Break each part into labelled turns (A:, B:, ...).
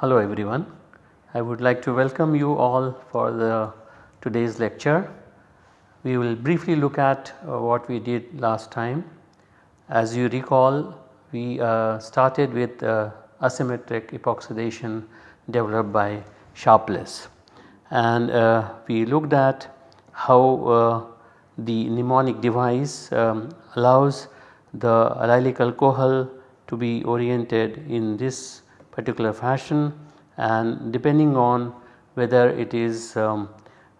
A: Hello everyone. I would like to welcome you all for the today's lecture. We will briefly look at uh, what we did last time. As you recall we uh, started with uh, asymmetric epoxidation developed by Sharpless and uh, we looked at how uh, the mnemonic device um, allows the allylic alcohol to be oriented in this particular fashion. And depending on whether it is um,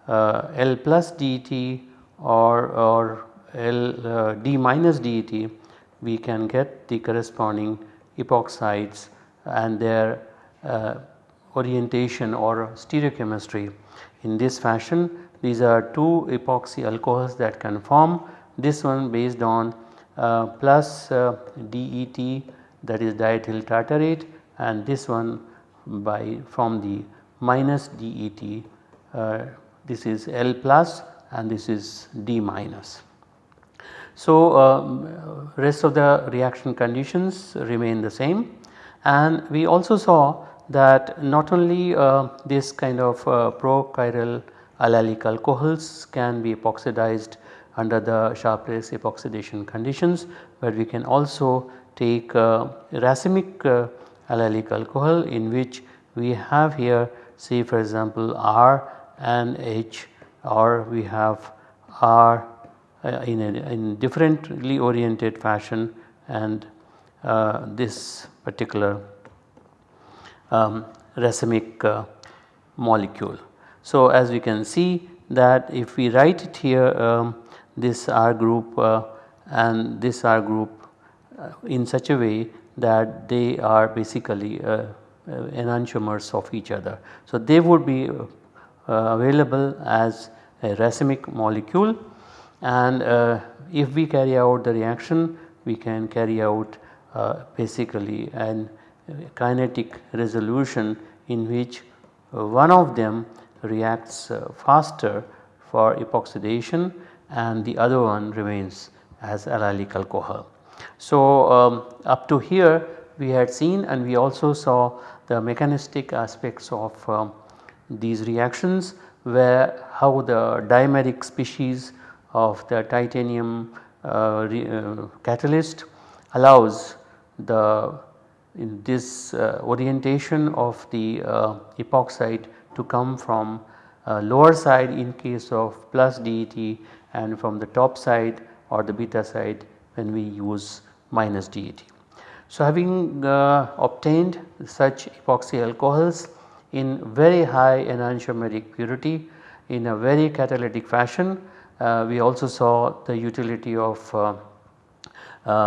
A: uh, L plus DET or, or L uh, D minus DET we can get the corresponding epoxides and their uh, orientation or stereochemistry. In this fashion these are two epoxy alcohols that can form this one based on uh, plus uh, DET that is diethyl tartarate and this one by from the minus DET uh, this is L plus and this is D minus. So, uh, rest of the reaction conditions remain the same and we also saw that not only uh, this kind of uh, prochiral allylic alcohols can be epoxidized under the Sharpless epoxidation conditions, but we can also take uh, racemic uh, allylic alcohol in which we have here say for example R and H or we have R uh, in a in differently oriented fashion and uh, this particular um, racemic uh, molecule. So, as we can see that if we write it here um, this R group uh, and this R group uh, in such a way that they are basically uh, enantiomers of each other. So, they would be available as a racemic molecule and if we carry out the reaction we can carry out basically an kinetic resolution in which one of them reacts faster for epoxidation and the other one remains as allylic alcohol. So, um, up to here we had seen and we also saw the mechanistic aspects of um, these reactions where how the dimeric species of the titanium uh, re, uh, catalyst allows the in this uh, orientation of the uh, epoxide to come from uh, lower side in case of plus DET and from the top side or the beta side when we use minus DET. So, having uh, obtained such epoxy alcohols in very high enantiomeric purity in a very catalytic fashion, uh, we also saw the utility of uh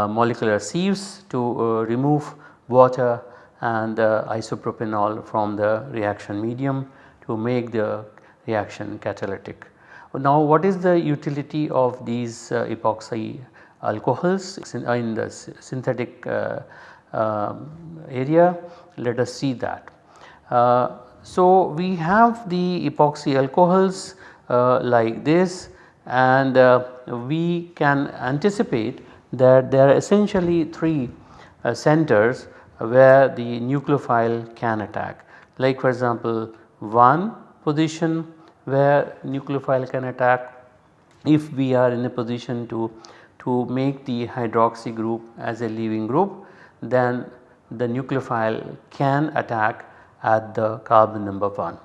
A: molecular sieves to uh, remove water and isopropanol from the reaction medium to make the reaction catalytic. Now what is the utility of these uh, epoxy alcohols in the synthetic uh, um, area let us see that. Uh, so, we have the epoxy alcohols uh, like this and we can anticipate that there are essentially 3 centers where the nucleophile can attack. Like for example one position where nucleophile can attack. If we are in a position to to make the hydroxy group as a leaving group then the nucleophile can attack at the carbon number 1.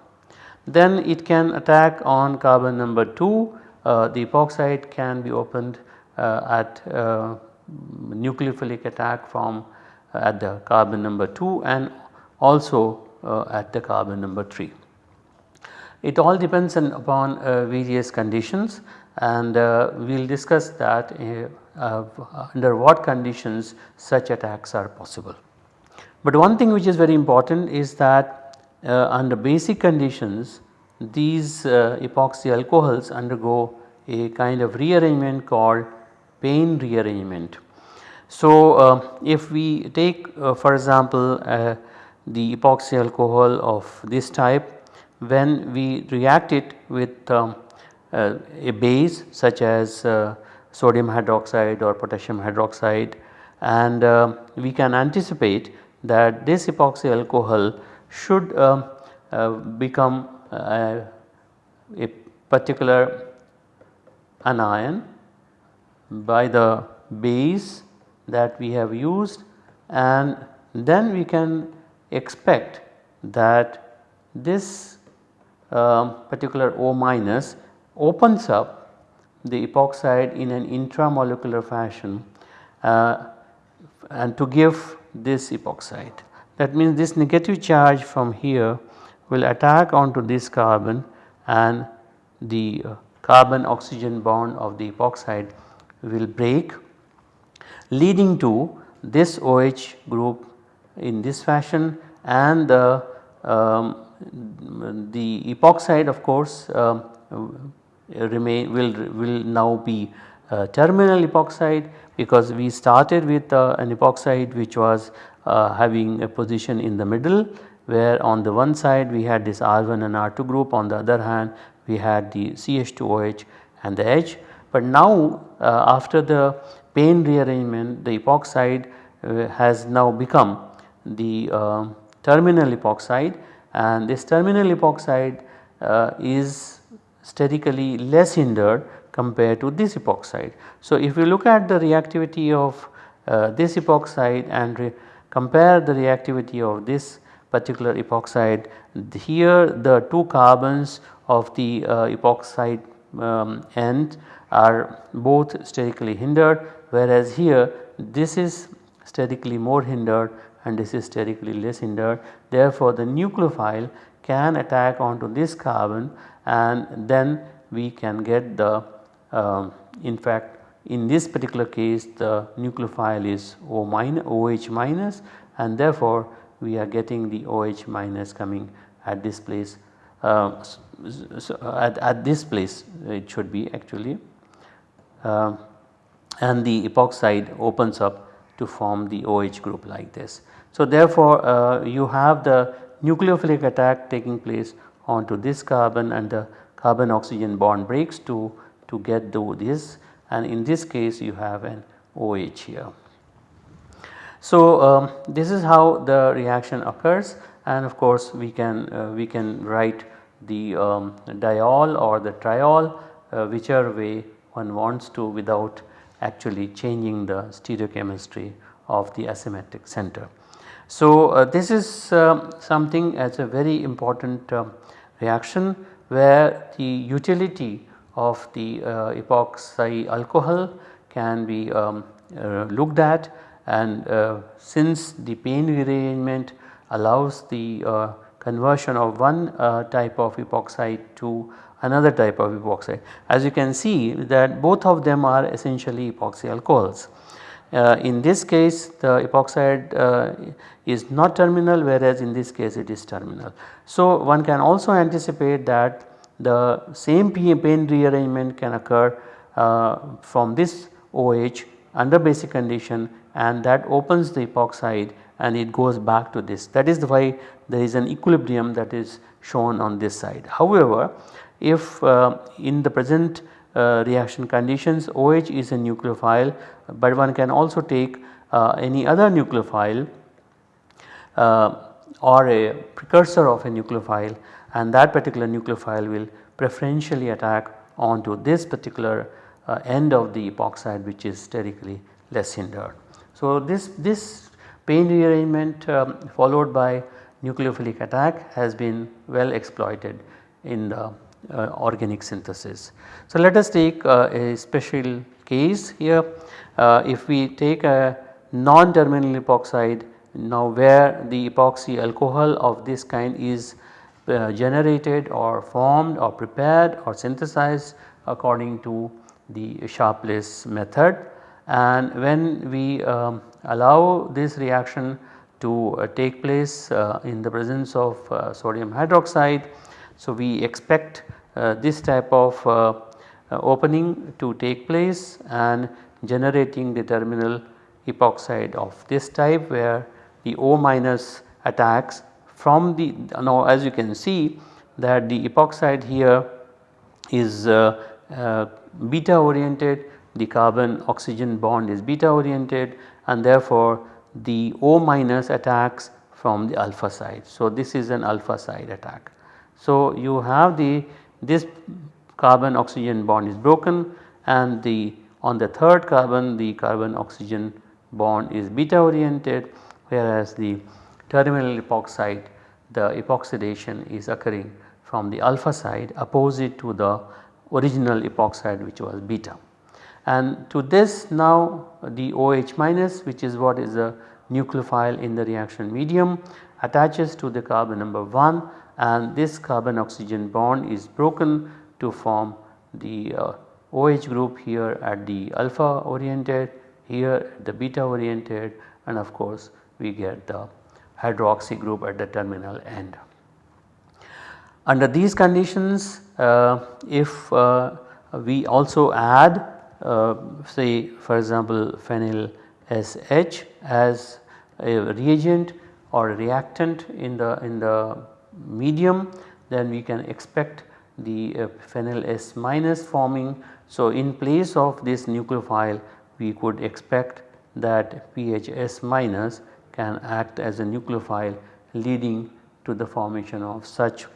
A: Then it can attack on carbon number 2 uh, the epoxide can be opened uh, at uh, nucleophilic attack from uh, at the carbon number 2 and also uh, at the carbon number 3. It all depends upon uh, various conditions and uh, we will discuss that uh, under what conditions such attacks are possible. But one thing which is very important is that uh, under basic conditions these uh, epoxy alcohols undergo a kind of rearrangement called Payne rearrangement. So, uh, if we take uh, for example the epoxy alcohol of this type when we react it with um, uh, a base such as uh, sodium hydroxide or potassium hydroxide and uh, we can anticipate that this epoxy alcohol should um, uh, become uh, a particular anion by the base that we have used and then we can expect that this uh, particular O minus opens up the epoxide in an intramolecular fashion uh, and to give this epoxide. That means this negative charge from here will attack onto this carbon and the uh, carbon oxygen bond of the epoxide will break leading to this OH group in this fashion and the, um, the epoxide of course uh, remain will, will now be uh, terminal epoxide because we started with uh, an epoxide which was uh, having a position in the middle where on the one side we had this R1 and R2 group on the other hand we had the CH2OH and the H. But now uh, after the Payne rearrangement the epoxide uh, has now become the uh, terminal epoxide and this terminal epoxide is sterically less hindered compared to this epoxide. So, if you look at the reactivity of uh, this epoxide and compare the reactivity of this particular epoxide here the two carbons of the uh, epoxide um, end are both sterically hindered whereas here this is sterically more hindered and this is sterically less hindered. Therefore, the nucleophile can attack onto this carbon and then we can get the uh, in fact in this particular case the nucleophile is O minus OH minus and therefore we are getting the OH minus coming at this place uh, so at, at this place it should be actually uh, and the epoxide opens up to form the OH group like this. So therefore uh, you have the nucleophilic attack taking place onto this carbon and the carbon oxygen bond breaks to, to get to this and in this case you have an OH here. So um, this is how the reaction occurs and of course we can uh, we can write the um, diol or the triol uh, whichever way one wants to without actually changing the stereochemistry of the asymmetric center. So uh, this is uh, something as a very important uh, reaction where the utility of the uh, epoxy alcohol can be um, uh, looked at and uh, since the Payne rearrangement allows the conversion of one type of epoxide to another type of epoxide. As you can see that both of them are essentially epoxy alcohols. Uh, in this case the epoxide uh, is not terminal whereas in this case it is terminal. So one can also anticipate that the same Payne rearrangement can occur uh, from this OH under basic condition and that opens the epoxide and it goes back to this that is why there is an equilibrium that is shown on this side. However, if uh, in the present uh, reaction conditions OH is a nucleophile but one can also take uh, any other nucleophile uh, or a precursor of a nucleophile and that particular nucleophile will preferentially attack onto this particular uh, end of the epoxide which is sterically less hindered. So this, this Payne rearrangement um, followed by nucleophilic attack has been well exploited in the uh, organic synthesis. So let us take uh, a special case here uh, if we take a non-terminal epoxide now where the epoxy alcohol of this kind is uh, generated or formed or prepared or synthesized according to the Sharpless method and when we um, allow this reaction to uh, take place uh, in the presence of uh, sodium hydroxide. So, we expect uh, this type of uh, opening to take place and generating the terminal epoxide of this type where the O minus attacks from the now as you can see that the epoxide here is uh, uh, beta oriented the carbon oxygen bond is beta oriented and therefore the O minus attacks from the alpha side. So, this is an alpha side attack. So, you have the this carbon oxygen bond is broken and the on the third carbon the carbon oxygen bond is beta oriented whereas the terminal epoxide the epoxidation is occurring from the alpha side opposite to the original epoxide which was beta. And to this now the OH minus which is what is a nucleophile in the reaction medium attaches to the carbon number 1 and this carbon oxygen bond is broken to form the uh, OH group here at the alpha oriented here at the beta oriented and of course we get the hydroxy group at the terminal end. Under these conditions uh, if uh, we also add uh, say for example phenyl SH as a reagent or a reactant in the in the medium then we can expect the phenyl S minus forming. So, in place of this nucleophile we could expect that PHS minus can act as a nucleophile leading to the formation of such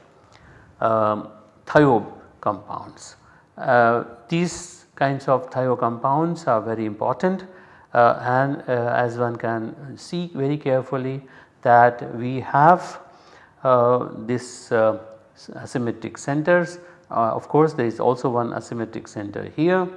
A: um, thiob compounds. Uh, these kinds of thio compounds are very important uh, and uh, as one can see very carefully that we have uh, this asymmetric centers uh, of course there is also one asymmetric center here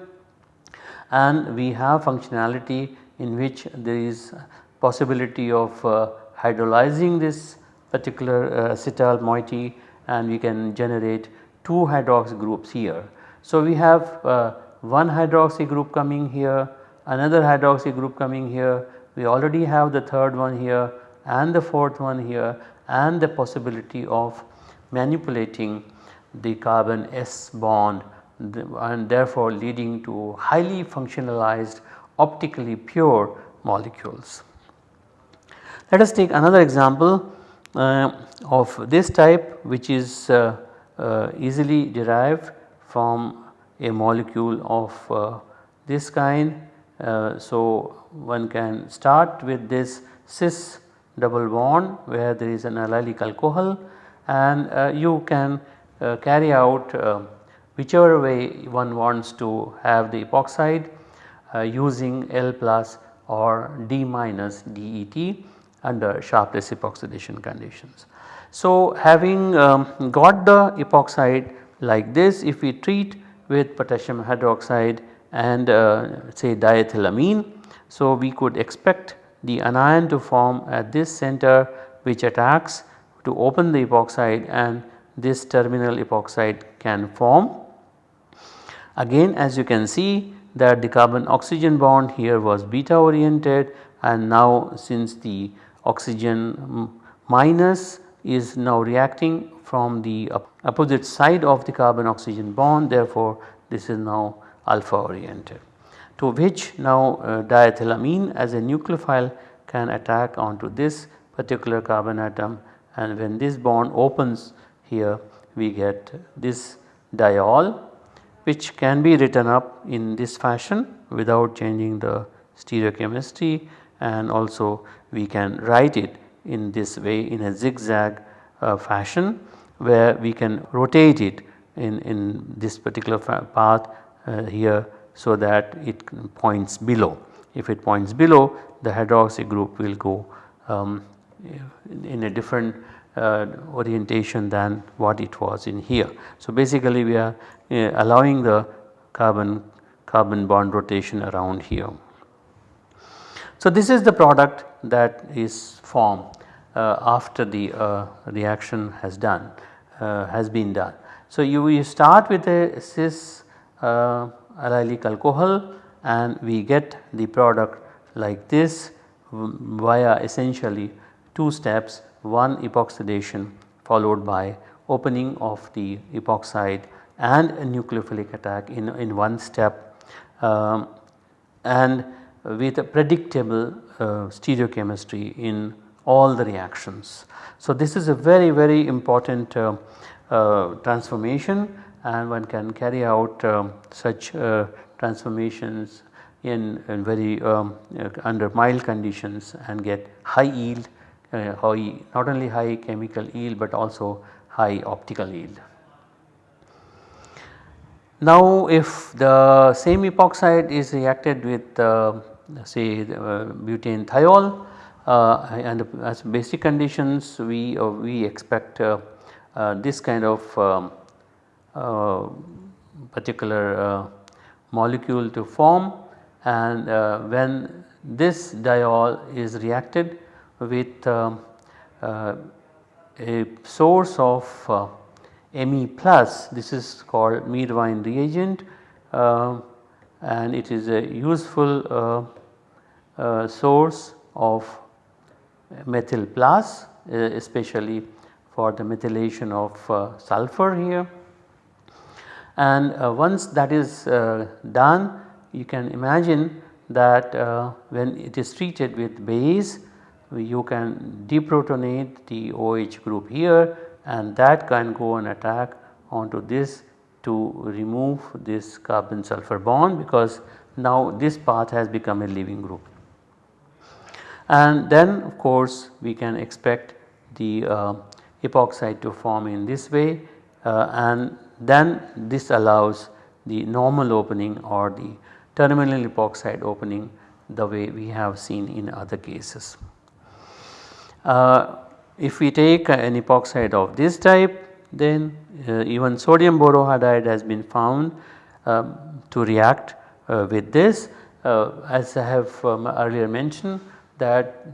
A: and we have functionality in which there is possibility of uh, hydrolyzing this particular uh, acetyl moiety and we can generate two hydroxy groups here. So, we have uh, one hydroxy group coming here, another hydroxy group coming here, we already have the third one here and the fourth one here and the possibility of manipulating the carbon S bond and therefore leading to highly functionalized optically pure molecules. Let us take another example of this type which is uh, uh, easily derived from a molecule of uh, this kind. Uh, so, one can start with this cis double bond where there is an allylic alcohol and uh, you can carry out whichever way one wants to have the epoxide using L plus or D minus DET under sharpless epoxidation conditions. So, having um, got the epoxide like this if we treat with potassium hydroxide and uh, say diethylamine. So, we could expect the anion to form at this center which attacks to open the epoxide and this terminal epoxide can form. Again as you can see that the carbon oxygen bond here was beta oriented and now since the oxygen minus is now reacting from the opposite side of the carbon oxygen bond therefore this is now alpha oriented to which now uh, diethylamine as a nucleophile can attack onto this particular carbon atom. And when this bond opens here we get this diol which can be written up in this fashion without changing the stereochemistry and also we can write it in this way in a zigzag uh, fashion where we can rotate it in, in this particular path uh, here so that it points below. If it points below the hydroxy group will go um, in a different uh, orientation than what it was in here. So, basically we are uh, allowing the carbon carbon bond rotation around here. So, this is the product that is formed uh, after the uh, reaction has done uh, has been done. So, you, you start with a cis uh, allylic alcohol and we get the product like this via essentially two steps one epoxidation followed by opening of the epoxide and a nucleophilic attack in, in one step um, and with a predictable uh, stereochemistry in all the reactions. So this is a very very important uh, uh, transformation and one can carry out um, such uh, transformations in, in very um, uh, under mild conditions and get high yield, uh, high, not only high chemical yield but also high optical yield. Now if the same epoxide is reacted with uh, say uh, butane thiol uh, and as basic conditions we uh, we expect uh, uh, this kind of um, particular molecule to form. And when this diol is reacted with um, a source of uh, Me plus this is called Meerwein reagent uh, and it is a useful uh, uh source of methyl plus uh, especially for the methylation of sulfur here. And once that is done you can imagine that when it is treated with base you can deprotonate the OH group here and that can go and attack onto this to remove this carbon sulfur bond because now this path has become a leaving group. And then of course we can expect the uh, epoxide to form in this way uh, and then this allows the normal opening or the terminal epoxide opening the way we have seen in other cases. Uh, if we take an epoxide of this type then uh, even sodium borohydride has been found um, to react uh, with this uh, as I have um, earlier mentioned that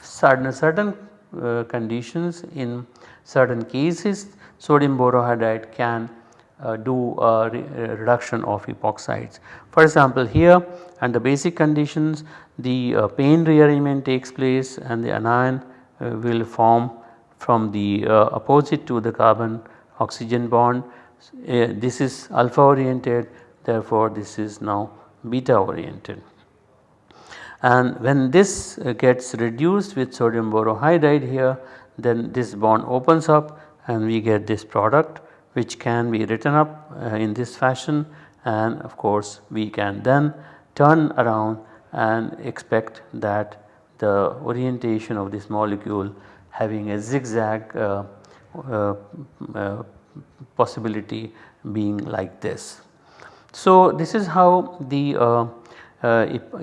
A: certain, certain uh, conditions in certain cases sodium borohydride can uh, do a re reduction of epoxides. For example here under basic conditions the uh, Payne rearrangement takes place and the anion uh, will form from the uh, opposite to the carbon oxygen bond. Uh, this is alpha oriented therefore this is now beta oriented. And when this gets reduced with sodium borohydride here then this bond opens up and we get this product which can be written up uh, in this fashion and of course we can then turn around and expect that the orientation of this molecule having a zigzag uh, uh, uh, possibility being like this. So this is how the uh, uh,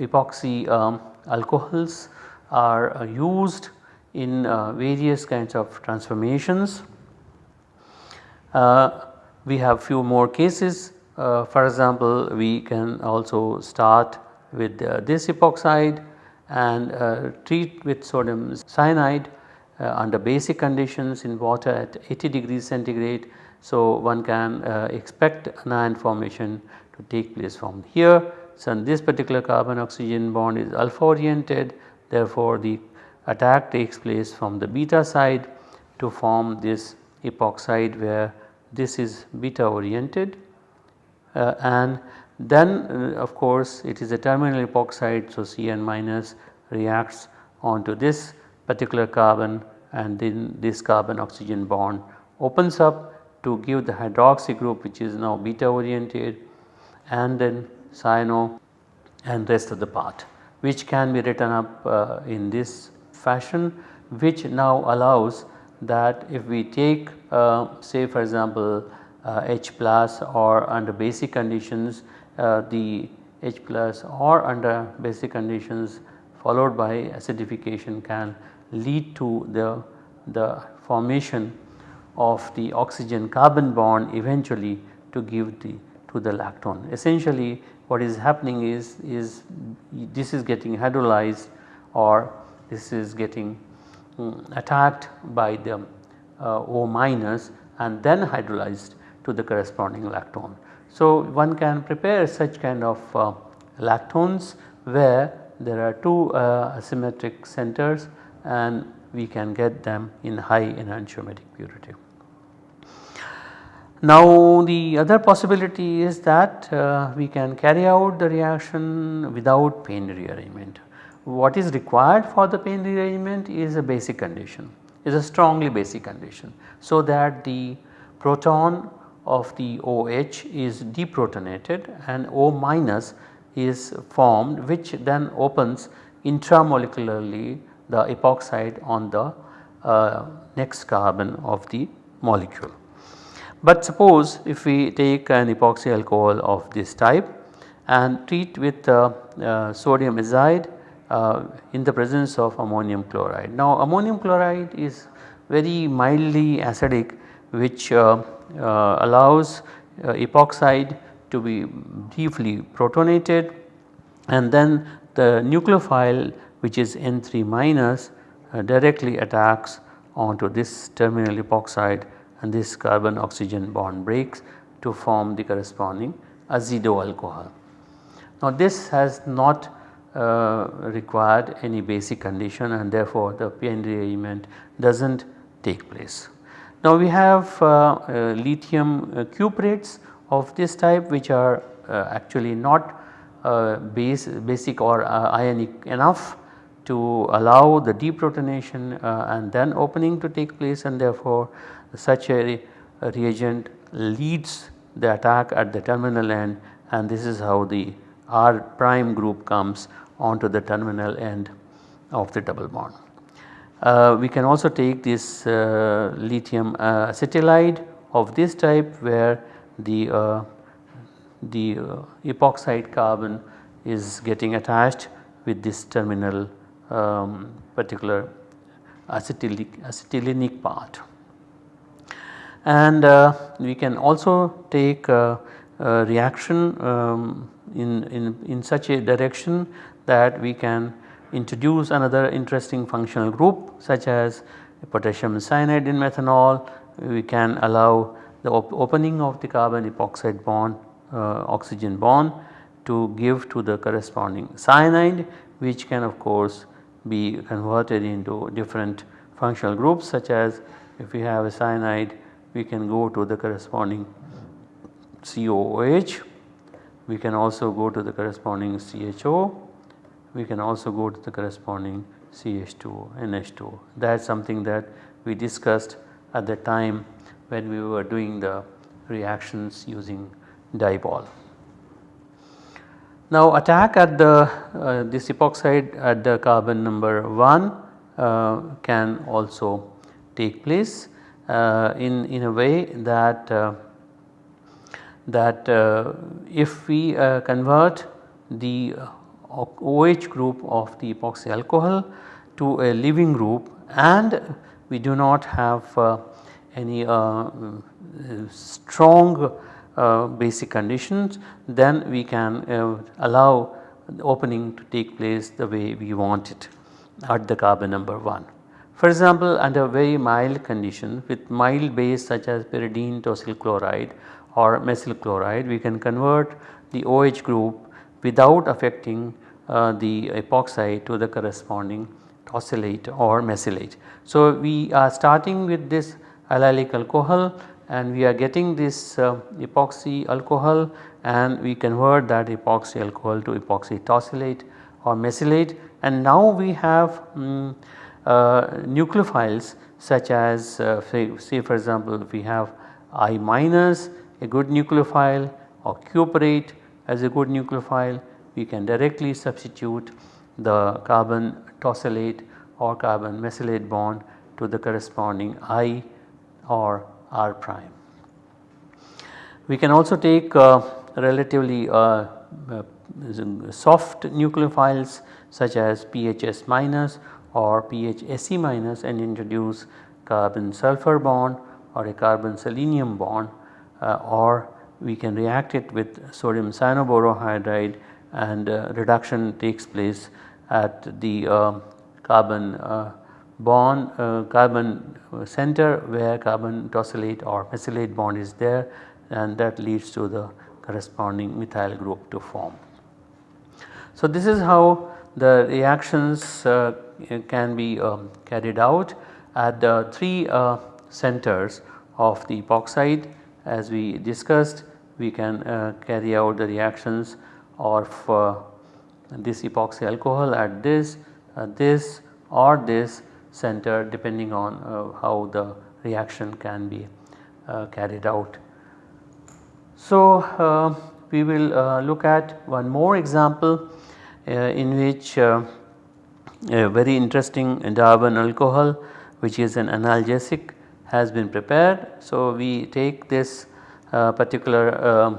A: epoxy um, alcohols are uh, used in various kinds of transformations. we have few more cases for example we can also start with this epoxide and treat with sodium cyanide under basic conditions in water at 80 degrees centigrade. So, one can uh, expect anion formation to take place from here. So, this particular carbon oxygen bond is alpha oriented therefore, the attack takes place from the beta side to form this epoxide where this is beta oriented uh, and then uh, of course it is a terminal epoxide so Cn minus reacts onto this particular carbon and then this carbon oxygen bond opens up to give the hydroxy group which is now beta oriented and then cyano and rest of the part which can be written up uh, in this fashion which now allows that if we take uh, say for example uh, H plus or under basic conditions uh, the H plus or under basic conditions followed by acidification can lead to the, the formation of the oxygen carbon bond eventually to give the to the lactone. Essentially what is happening is, is this is getting hydrolyzed or this is getting um, attacked by the uh, O minus and then hydrolyzed to the corresponding lactone. So, one can prepare such kind of uh, lactones where there are two uh, asymmetric centers and we can get them in high enantiomeric purity. Now the other possibility is that uh, we can carry out the reaction without Payne rearrangement. what is required for the Payne rearrangement is a basic condition is a strongly basic condition. So that the proton of the OH is deprotonated and O minus is formed which then opens intramolecularly the epoxide on the uh, next carbon of the molecule. But suppose if we take an epoxy alcohol of this type and treat with uh, uh, sodium azide uh, in the presence of ammonium chloride. Now ammonium chloride is very mildly acidic which uh, uh, allows epoxide to be briefly protonated and then the nucleophile which is N3 minus directly attacks onto this terminal epoxide and this carbon oxygen bond breaks to form the corresponding azido alcohol. Now this has not uh, required any basic condition and therefore the Payne rearrangement does not take place. Now we have uh, uh, lithium uh, cuprates of this type which are uh, actually not uh, base, basic or ionic enough to allow the deprotonation and then opening to take place and therefore such a, a reagent leads the attack at the terminal end and this is how the R prime group comes onto the terminal end of the double bond. Uh, we can also take this uh, lithium uh, acetylide of this type where the, uh, the uh, epoxide carbon is getting attached with this terminal um, particular acetylic, acetylenic part. And uh, we can also take a, a reaction um, in, in, in such a direction that we can introduce another interesting functional group such as potassium cyanide in methanol. We can allow the op opening of the carbon epoxide bond uh, oxygen bond to give to the corresponding cyanide which can of course be converted into different functional groups such as if we have a cyanide we can go to the corresponding COOH, we can also go to the corresponding CHO we can also go to the corresponding CH2 NH2 that is something that we discussed at the time when we were doing the reactions using DIBAL. Now attack at the uh, this epoxide at the carbon number 1 uh, can also take place uh, in, in a way that uh, that uh, if we uh, convert the OH group of the epoxy alcohol to a leaving group and we do not have any strong uh, basic conditions then we can uh, allow the opening to take place the way we want it at the carbon number 1. For example, under very mild condition with mild base such as pyridine tosyl chloride or mesyl chloride we can convert the OH group without affecting uh, the epoxide to the corresponding tosylate or mesylate. So, we are starting with this allylic alcohol and we are getting this uh, epoxy alcohol and we convert that epoxy alcohol to epoxy tosylate or mesylate. And now we have um, uh, nucleophiles such as uh, say, say, for example we have I minus a good nucleophile or cuprate as a good nucleophile. We can directly substitute the carbon tosylate or carbon mesylate bond to the corresponding I or R prime. We can also take uh, relatively uh, uh, soft nucleophiles such as PHS minus or PHSE minus and introduce carbon sulfur bond or a carbon selenium bond uh, or we can react it with sodium cyanoborohydride and uh, reduction takes place at the uh, carbon uh, bond carbon center where carbon tosylate or mesylate bond is there and that leads to the corresponding methyl group to form. So this is how the reactions uh, can be um, carried out at the 3 uh, centers of the epoxide as we discussed we can uh, carry out the reactions of uh, this epoxy alcohol at this, uh, this or this center depending on uh, how the reaction can be uh, carried out. So, uh, we will uh, look at one more example uh, in which a very interesting Darvon alcohol which is an analgesic has been prepared. So, we take this particular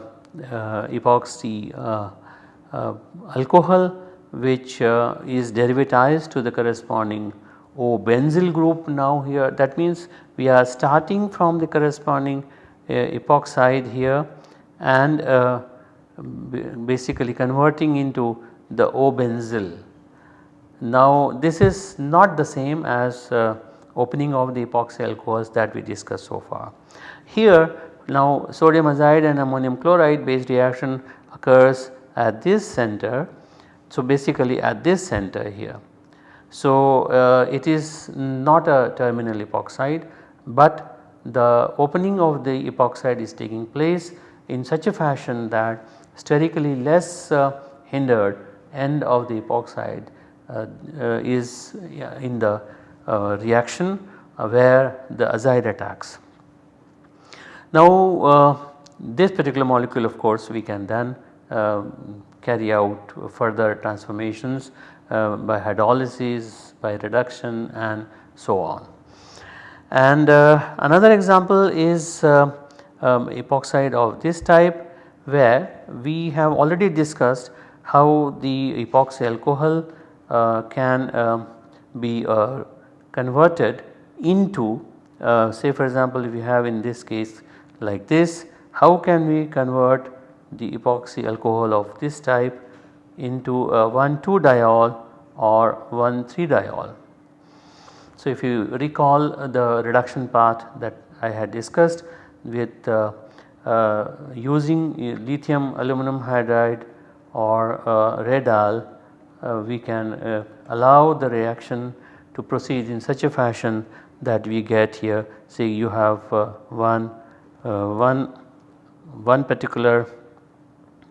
A: epoxy alcohol which uh, is derivatized to the corresponding O benzyl group now here that means we are starting from the corresponding uh, epoxide here and uh, basically converting into the O benzyl. Now this is not the same as uh, opening of the epoxy alcohols that we discussed so far. Here now sodium azide and ammonium chloride based reaction occurs at this center. So basically at this center here. So uh, it is not a terminal epoxide but the opening of the epoxide is taking place in such a fashion that sterically less uh, hindered end of the epoxide uh, uh, is in the uh, reaction uh, where the azide attacks. Now this particular molecule of course we can then carry out further transformations by hydrolysis, by reduction and so on. And another example is um, epoxide of this type where we have already discussed how the epoxy alcohol uh, can uh, be uh, converted into uh, say for example if you have in this case like this how can we convert the epoxy alcohol of this type into a 1 2 diol or 1 3 diol. So if you recall the reduction path that I had discussed with uh, uh, using lithium aluminum hydride or uh, Red-Al we can allow the reaction to proceed in such a fashion that we get here say you have one, one, one particular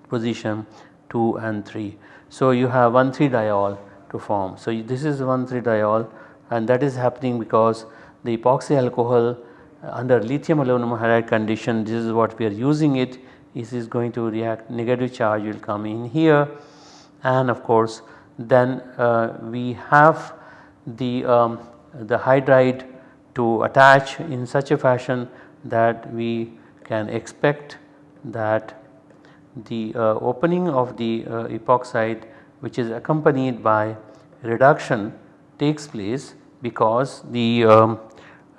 A: position 2 and 3. So you have 1 3 diol to form. So this is 1 3 diol and that is happening because the epoxy alcohol under lithium aluminum hydride condition this is what we are using it this is going to react negative charge will come in here and of course then uh, we have the, um, the hydride to attach in such a fashion that we can expect that the uh, opening of the uh, epoxide which is accompanied by reduction takes place because the um,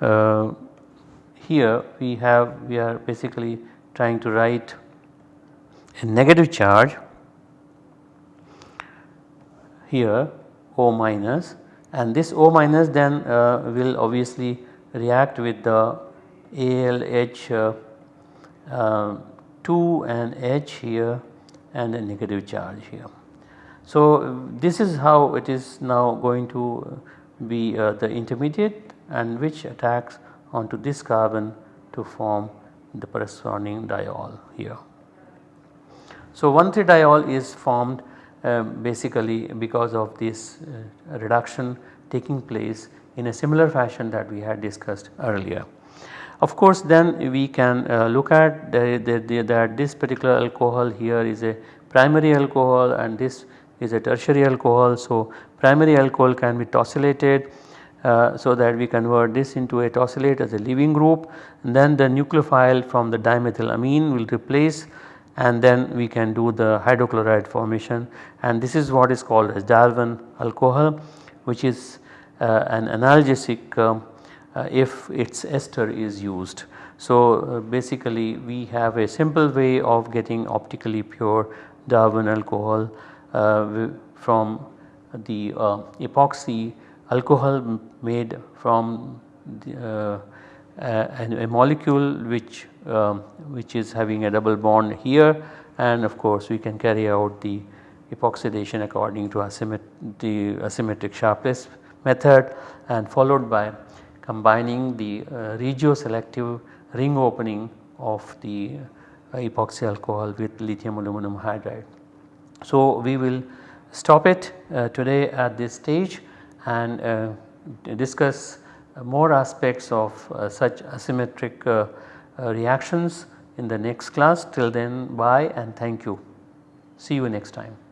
A: uh, here we have we are basically trying to write a negative charge. Here O minus and this O minus then uh, will obviously react with the ALH uh, uh, 2 and H here and a negative charge here. So this is how it is now going to be uh, the intermediate and which attacks onto this carbon to form the corresponding diol here. So 1,3-diol is formed uh, basically because of this uh, reduction taking place in a similar fashion that we had discussed earlier. Of course then we can uh, look at that this particular alcohol here is a primary alcohol and this is a tertiary alcohol. So primary alcohol can be tosylated uh, so that we convert this into a tosylate as a leaving group and then the nucleophile from the dimethylamine will replace and then we can do the hydrochloride formation and this is what is called as Darvon alcohol which is uh, an analgesic uh, if its ester is used. So uh, basically we have a simple way of getting optically pure Darvon alcohol uh, from the uh, epoxy alcohol made from the, uh, a, a, molecule which um, which is having a double bond here and of course we can carry out the epoxidation according to asymmet the asymmetric Sharpless method and followed by combining the uh, regioselective ring opening of the uh, epoxy alcohol with lithium aluminum hydride. So we will stop it uh, today at this stage and discuss more aspects of such asymmetric reactions in the next class. Till then bye and thank you. See you next time.